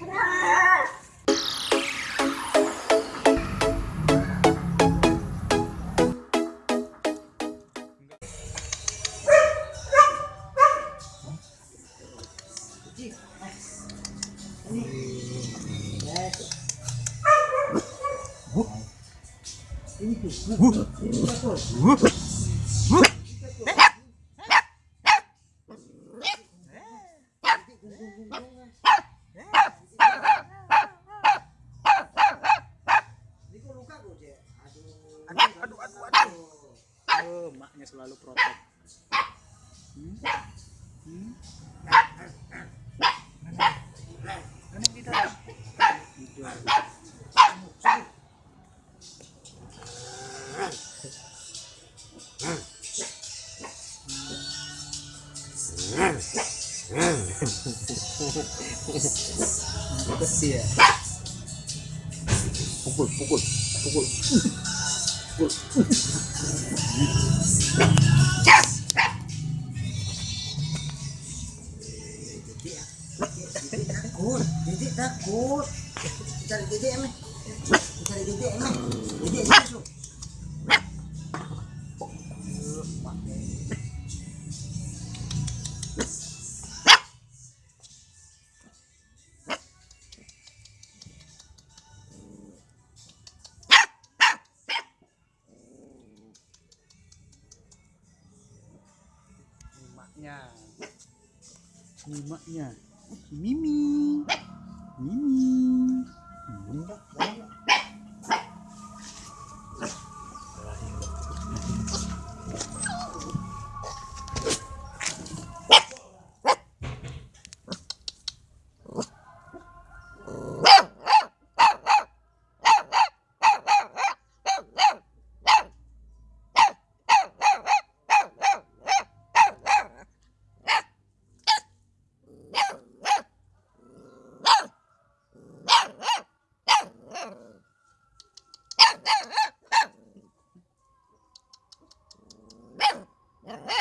Uh! Uh! oh, maknya selalu protek hmm? Hmm? Ganun Pukul, pukul, pukul takut jadi takut cari jadi emang cari jadi emang jadi masuk nyimaknya nyimaknya eh! mimi mimi mimi